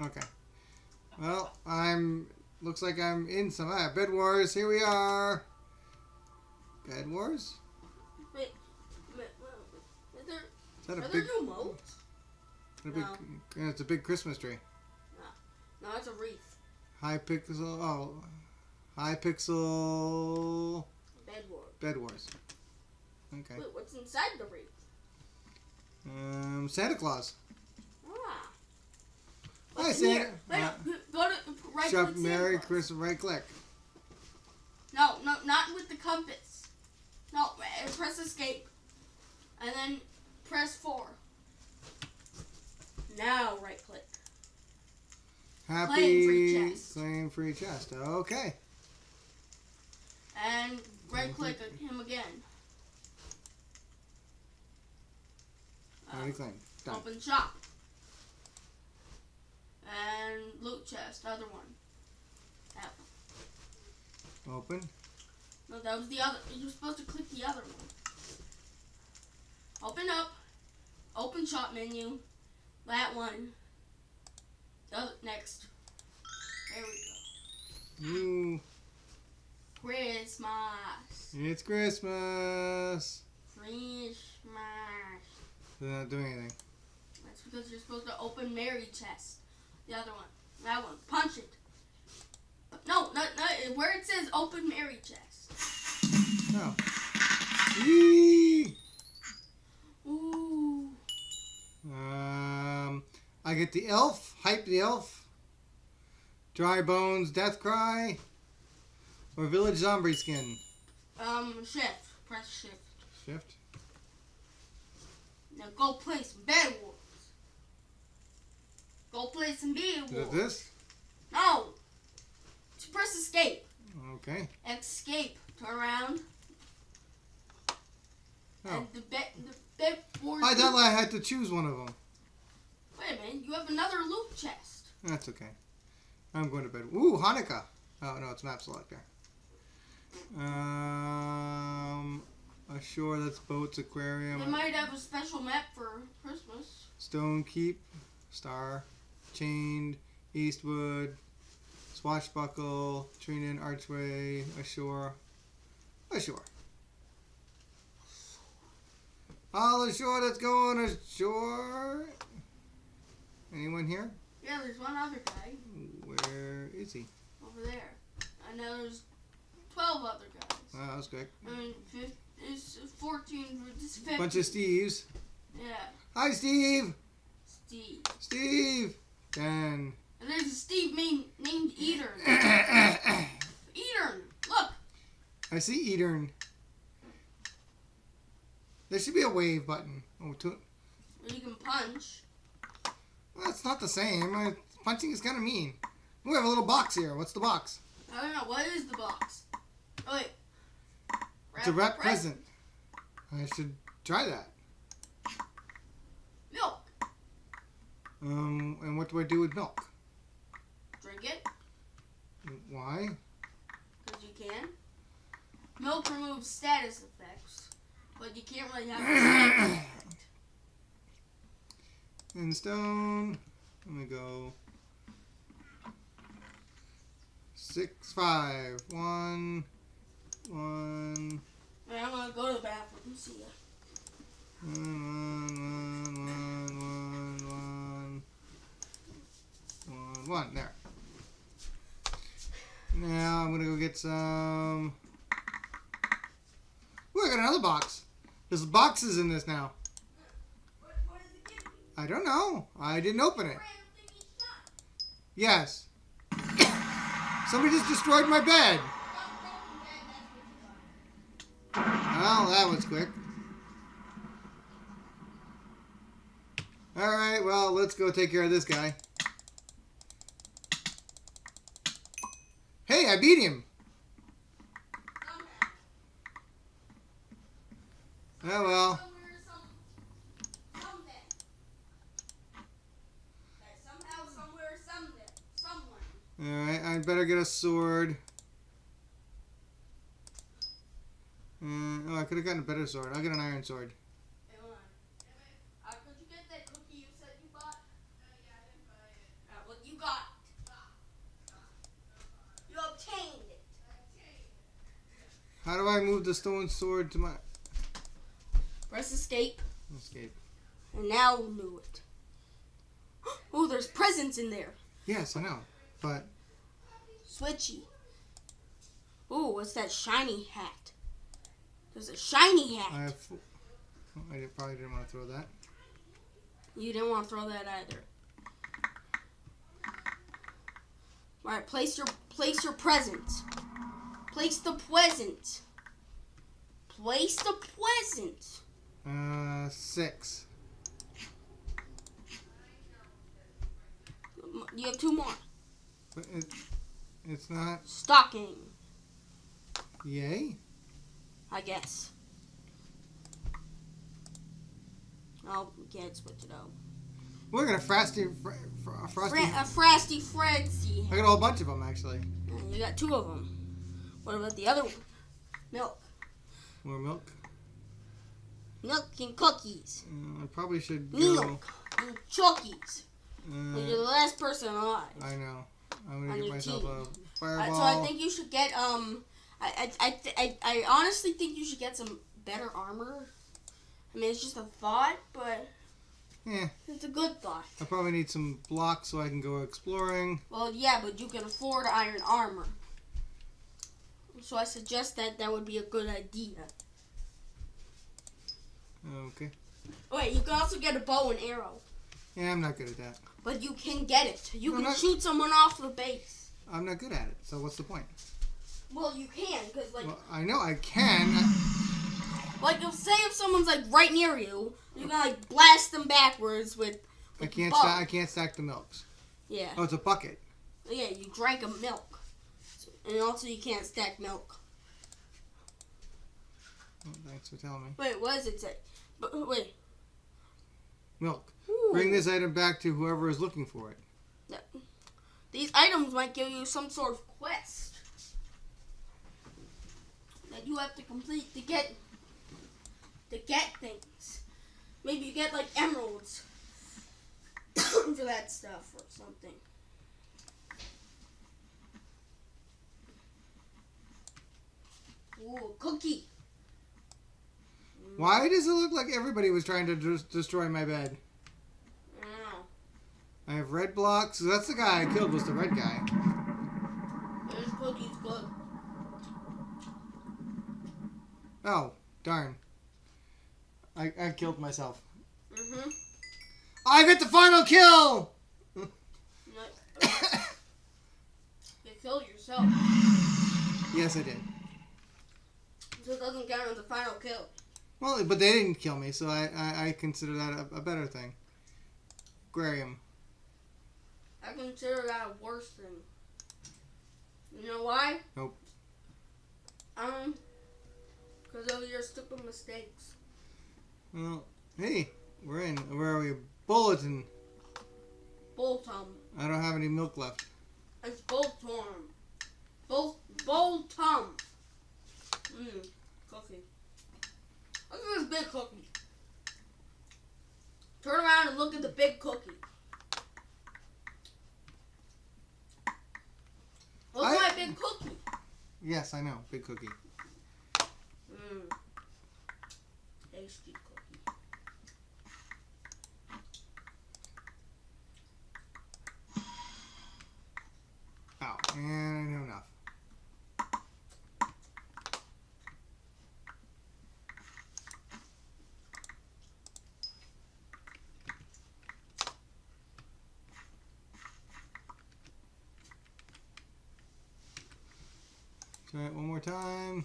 Okay. Well, I'm. Looks like I'm in some. Ah, Bed Wars. Here we are. Bed Wars. Wait, wait, wait, is there, Is that a are big? there modes? a big yeah, it's a big Christmas tree. No, No, it's a wreath. Hypixel. Oh, Hypixel. Bed Wars. Bed Wars. Okay. Wait, what's inside the wreath? Um, Santa Claus. Hi, What's Santa. Wait, Uh, go to right Shop Merry. Christmas. Right click. No, no, not with the compass. No, uh, press escape. And then press 4. Now right click. Happy Claim free chest. claim free chest. Okay. And right click him again. Uh, Already claimed. Done. open shop. And loot chest, other one. That one. Open. No, that was the other. You're supposed to click the other one. Open up. Open shop menu. That one. The other, next. There we go. Ooh, Christmas. it's Christmas. Christmas. They're not doing anything. That's because you're supposed to open Mary chest. The other one. That one. Punch it. No, no, no. Where it says open Mary chest. No. Yee! Ooh. Um, I get the elf. Hype the elf. Dry bones. Death cry. Or village zombie skin. Um, shift. Press shift. Shift. Now go play some Bed Wars. Go play some Bed Is it this? No. Just press escape. Okay. Escape. Turn around. Oh. And the bed, the Bed Wars. I thought I had to choose one of them. Wait a minute. You have another loot chest. That's okay. I'm going to bed. Ooh, Hanukkah. Oh no, it's map selector. Um, ashore. That's boats, aquarium, They might have a special map for Christmas. stone keep, star, chained, Eastwood, swashbuckle, Trinan archway, ashore, ashore. All ashore. Let's go on ashore. Anyone here? Yeah, there's one other guy Where is he? over there. I know there's 12 other guys. Oh, wow, that was quick. I mean, it's 14, it's 15. Bunch of Steves. Yeah, Hi, Steve. Steve. Steve. Dan. And there's a Steve main, named Eater. I look. I see Edern. There should be a wave button. Oh, to, Where you can punch. well, that's not the same. Uh, punching is kind of mean. We have a little box here. What's the box? I don't know, what is the box? Oh, wait. It's a wrap present. I should try that. Milk. Um, and what do I do with milk? Drink it, Why? because you can. Milk removes status effects, but you can't really have a effect. In stone. Let me go. Six, five, one, one, Wait, I'm gonna go to the bathroom. See ya. one, one, one, one, one. There. Now I'm gonna go get some. Ooh, I got another box. There's boxes in this now. I don't know. I didn't open it. Yes. Somebody just destroyed my bed. Well, that was quick. Alright, well, let's go take care of this guy. Hey, I beat him. Oh well. Alright, I better get a sword. Uh, oh, I could have gotten a better sword. I'll get an iron sword. Hey, hold on. Uh, could you get that cookie you said you bought? Uh, yeah, I didn't buy it. Uh, well, you How do I move the stone sword to my Press escape, escape? and now we'll do it. Oh, there's presents in there. Yes, I know. But Switchy. Oh, what's that shiny hat? There's a shiny hat. I have. oh, I probably didn't want to throw that. You didn't want to throw that either. All right, place your place your present. Place the present. Place the present. Uh, six. You have two more. But it, it's not. Stocking, Yay. I guess. Oh, we can't switch it out. We're gonna frosty, fr- fr- frosty. Fra- a frosty Frenzy. I got a whole bunch of them actually. You got two of them. What about the other one? Milk. More milk. Milk and cookies. Uh, I probably should go. Milk and cookies. Uh, You're the last person alive. I know. I'm gonna On get myself team. a Uh, fireball. so I think you should get um. I I I, I I honestly think you should get some better armor. I mean, it's just a thought, but Yeah. it's a good thought. I probably need some blocks so I can go exploring. Well, yeah, but you can afford iron armor. So I suggest that that would be a good idea. Oh, okay. Oh, wait, you can also get a bow and arrow, Yeah, I'm not good at that. but you can get it. You can not- shoot someone off the base. I'm not good at it. So what's the point? Well, you can, cause like, Well, I know I can. like if say if someone's like right near you, you can like blast them backwards with. I can't. I can't stack the milks. Yeah. Oh, it's a bucket. Yeah, you drank a milk. And also you can't stack milk. Oh, thanks for telling me. Wait, what does it say? But wait. Milk. Ooh. Bring this item back to whoever is looking for it. These items might give you some sort of quest that you have to complete to get to get things. Maybe you get like emeralds for that stuff or something. Ooh, cookie. Why does it look like everybody was trying to des- destroy my bed? I. I have red blocks. That's the guy I killed. Was the red guy? This cookie's good. Oh, darn. I, I killed myself. Mm-hmm. I get the final kill. You killed yourself. yes, I did. Doesn't count as a final kill. Well, but they didn't kill me, so I, I, I consider that a, a better thing. Graham. I consider that a worse thing. You know why? Nope. Um, because of your stupid mistakes. Well, hey, we're in. Where are we? Bulletin. Boltum. I don't have any milk left. It's Boltorm. Bol Boltum. Mmm, cookie. Look at this big cookie. Turn around and look at the big cookie. Look I- at my big cookie. Yes, I know. Big cookie. Mmm. Tasty cookie. Oh, and I know enough. Try it one more time.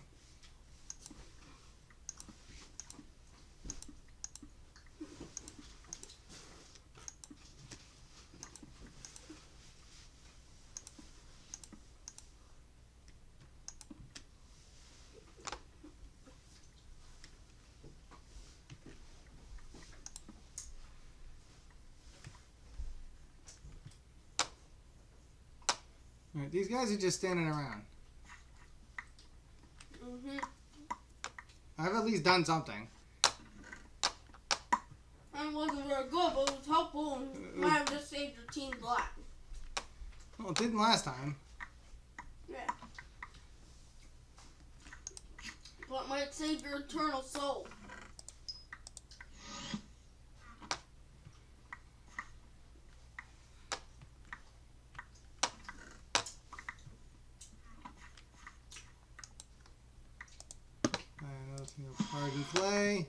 All right, these guys are just standing around. Mm-hmm. I've at least done something. It wasn't very good, but it was helpful and might have just saved your team's life. Well, it didn't last time. Yeah. But might save your eternal soul. play.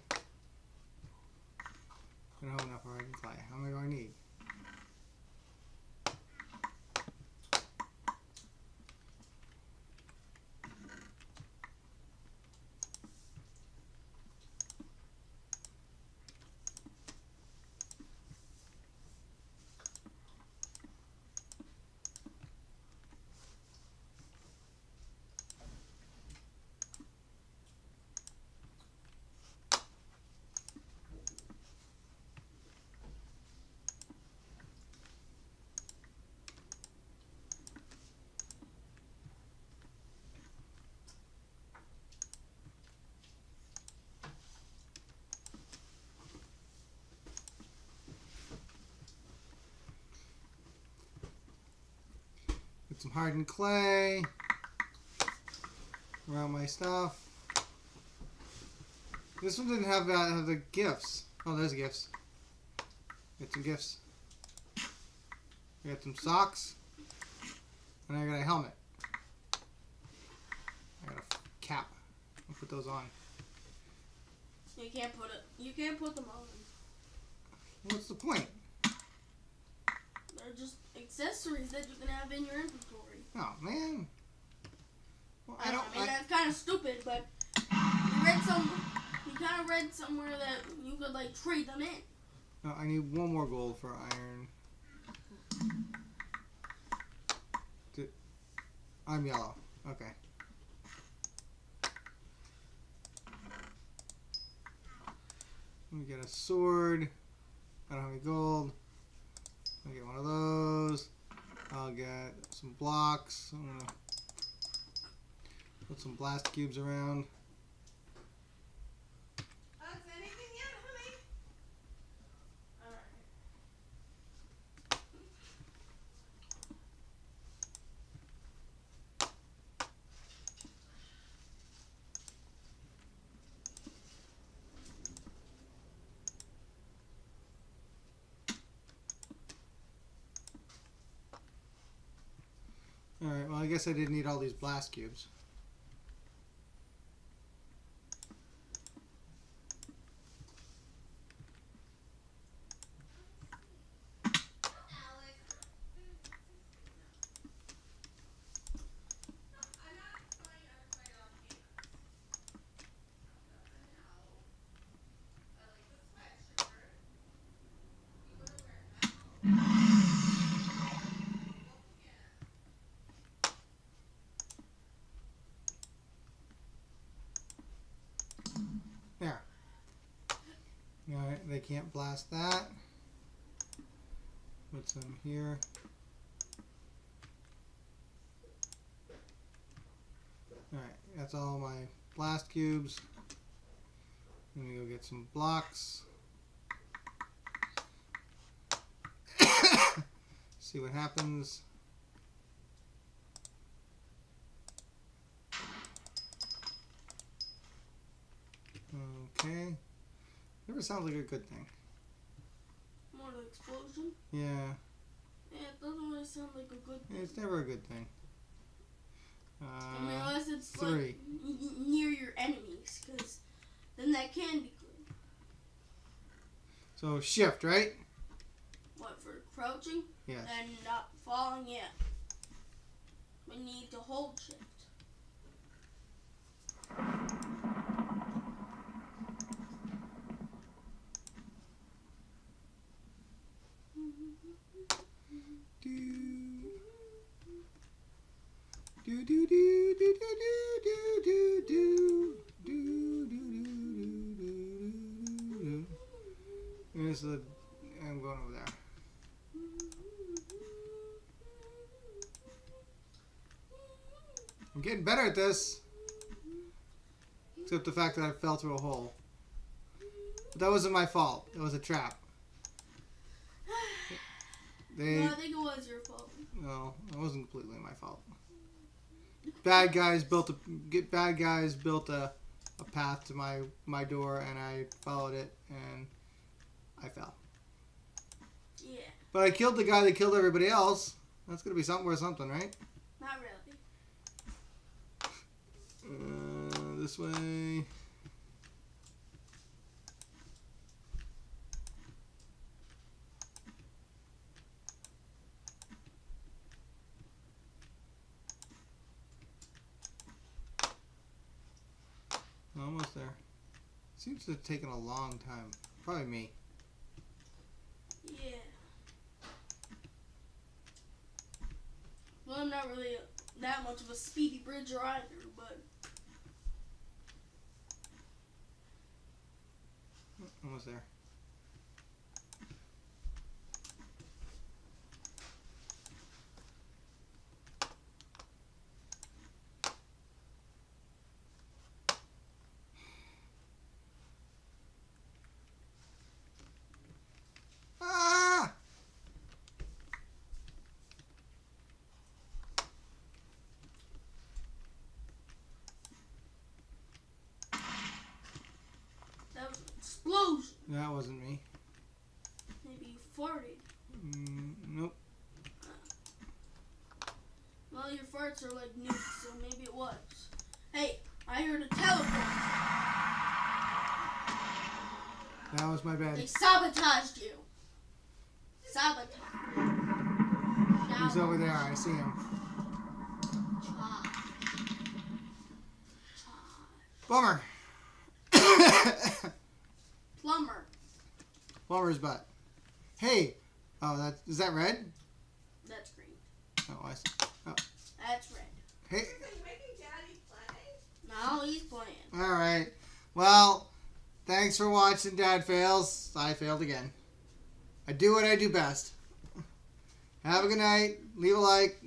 Get some hardened clay around my stuff. This one didn't have, uh, have the gifts. Oh, there's gifts. Get some gifts. I got some socks. And I got a helmet. I got a cap. I'll put those on. You can't put it. You can't put them on. What's the point? They're just accessories that you can have in your inventory. Oh, man. Well, I I, don't. I mean, I, that's kind of stupid, but you read some. You kind of read somewhere that you could like trade them in. no, I need one more gold for iron. I'm yellow. Okay. Let me get a sword. I don't have any gold. I'll get one of those. I'll get some blocks. Put some blast cubes around. Alright, well, I guess I didn't need all these blast cubes. Alright, they can't blast that. Put some here. Alright, that's all my blast cubes. Let me go get some blocks. See what happens. Okay. Never sounds like a good thing. More the explosion. Yeah, Yeah, it doesn't really sound like a good thing. it's never a good thing. I mean, Uh, unless it's three. like near your enemies, because then that can be good. so shift, right? What for crouching Yes. and not falling? Yeah. We need to hold shift. Do do do do do do do do do do do do do. There's the. I'm going over there. I'm getting better at this. Except the fact that I fell through a hole. But that wasn't my fault. It was a trap. They. no, was your fault. No, it wasn't completely my fault. Bad guys built a get bad guys built a a path to my my door, and I followed it, and I fell. Yeah, But I killed the guy that killed everybody else. That's gonna be something worth something, right? not really. Uh, this way. Almost there. Seems to have taken a long time. Probably me. Yeah. Well, I'm not really that much of a speedy bridger either, but Almost there. Ah! that was an explosion. That wasn't me. Maybe you farted. Mm, nope. Well, your farts are like nukes, so maybe it was. Hey, I heard a teleport. That was my bad. They sabotaged you. Sabotage. He's over there. I see him. Bummer. Bummer's butt. Hey. Oh, that is that red? That's green. Oh, I see. Oh. That's red. Hey. making Daddy play? Now he's playing. All right. Well, thanks for watching. Dad fails. I failed again. I do what I do best. Have a good night. Leave a like.